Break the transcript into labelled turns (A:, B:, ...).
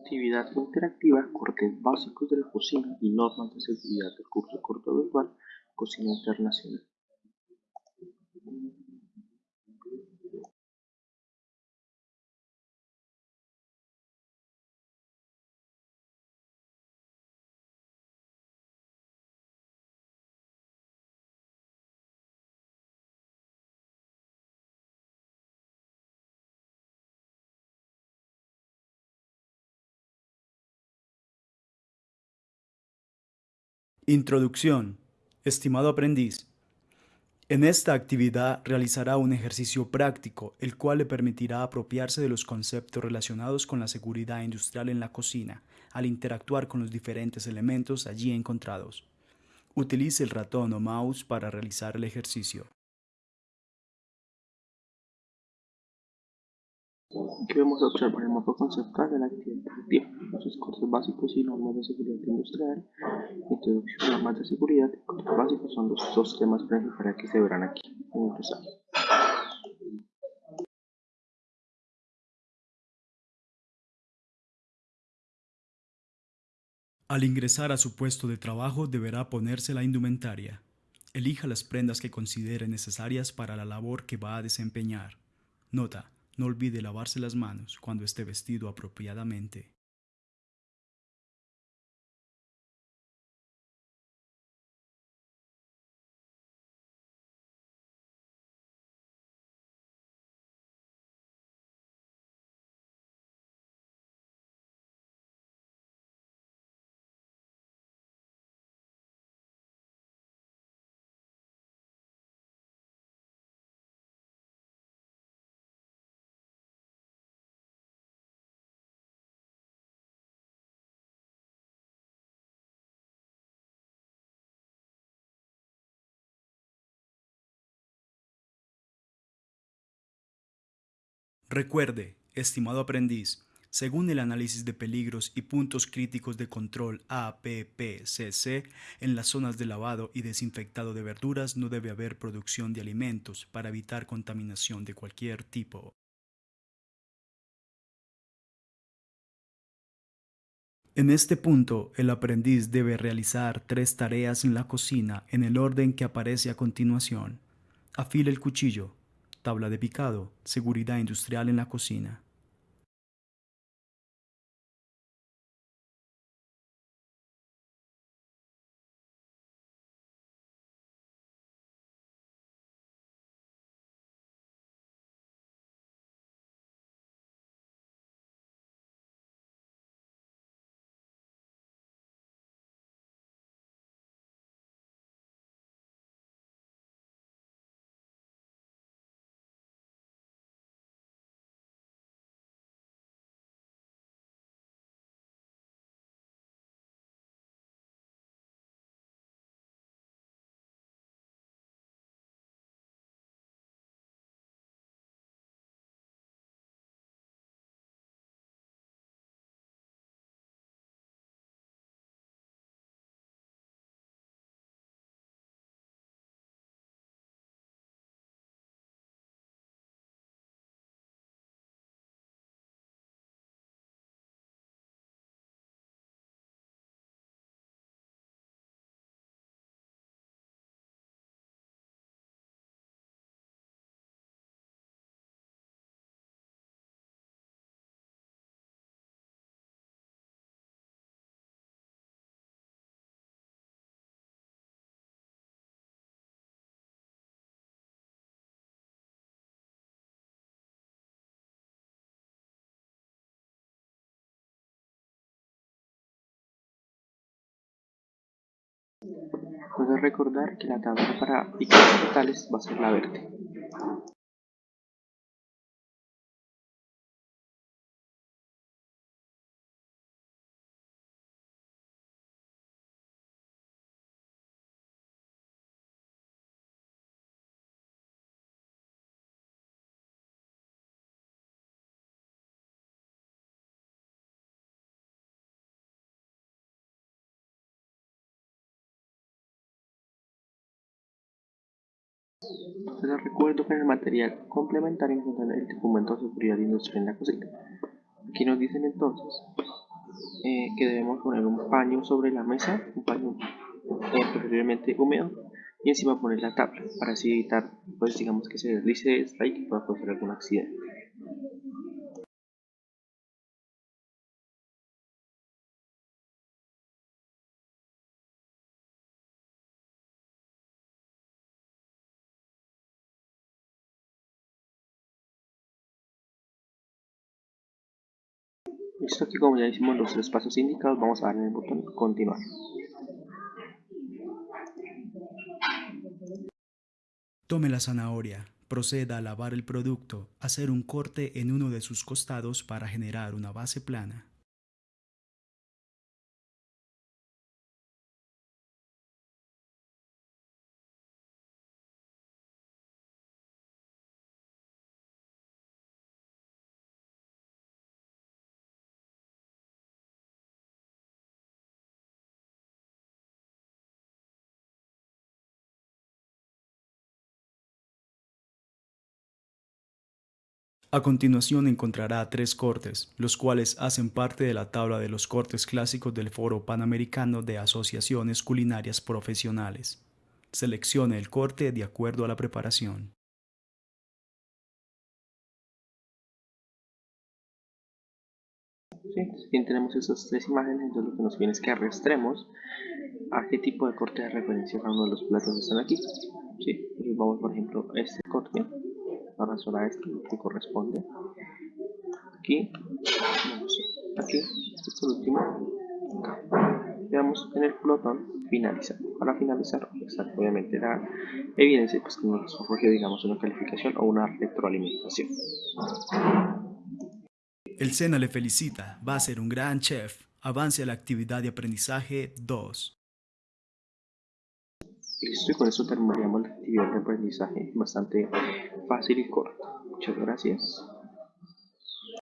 A: Actividad interactiva, cortes básicos de la cocina y normas de seguridad del curso corto virtual Cocina Internacional.
B: Introducción. Estimado aprendiz, en esta actividad realizará un ejercicio práctico, el cual le permitirá apropiarse de los conceptos relacionados con la seguridad industrial en la cocina, al interactuar con los diferentes elementos allí encontrados. Utilice el ratón o mouse para realizar el ejercicio.
A: Aquí vamos a observar el mapa conceptual de la actividad productiva, los cortes básicos y normas de seguridad industrial, introducción normas de seguridad y cortes básicos son los dos temas principales que se verán aquí. Empezar.
B: Al ingresar a su puesto de trabajo deberá ponerse la indumentaria. Elija las prendas que considere necesarias para la labor que va a desempeñar. Nota, no olvide lavarse las manos cuando esté vestido apropiadamente. Recuerde, estimado aprendiz, según el análisis de peligros y puntos críticos de control APPCC, en las zonas de lavado y desinfectado de verduras no debe haber producción de alimentos para evitar contaminación de cualquier tipo. En este punto, el aprendiz debe realizar tres tareas en la cocina en el orden que aparece a continuación. Afile el cuchillo, tabla de picado, seguridad industrial en la cocina.
A: Puedes recordar que la tabla para picar totales va a ser la verde. Les recuerdo que en el material complementario encontrarán el documento de seguridad industrial en la cocina. Aquí nos dicen entonces eh, que debemos poner un paño sobre la mesa, un paño eh, preferiblemente húmedo, y encima poner la tabla para así evitar, pues digamos que se deslice esta y que pueda causar algún accidente. Listo, aquí como ya hicimos los tres pasos indicados, vamos a darle el botón continuar.
B: Tome la zanahoria, proceda a lavar el producto, hacer un corte en uno de sus costados para generar una base plana. A continuación encontrará tres cortes, los cuales hacen parte de la tabla de los cortes clásicos del Foro Panamericano de Asociaciones Culinarias Profesionales. Seleccione el corte de acuerdo a la preparación.
A: ¿sí? Bien, tenemos esas tres imágenes, entonces lo que nos viene es que arrastremos a qué tipo de corte de referencia cada uno de los platos están aquí. ¿sí? Vamos, por ejemplo, a este corte, arrastrar a este que corresponde. Aquí, aquí, este por último. Veamos en el botón finalizar. Para finalizar, obviamente la evidencia pues, que nos surgió, digamos, una calificación o una retroalimentación.
B: El SENA le felicita, va a ser un gran chef. Avance a la actividad de aprendizaje 2.
A: Listo, y con eso terminaríamos la actividad de aprendizaje bastante fácil y corta. Muchas gracias.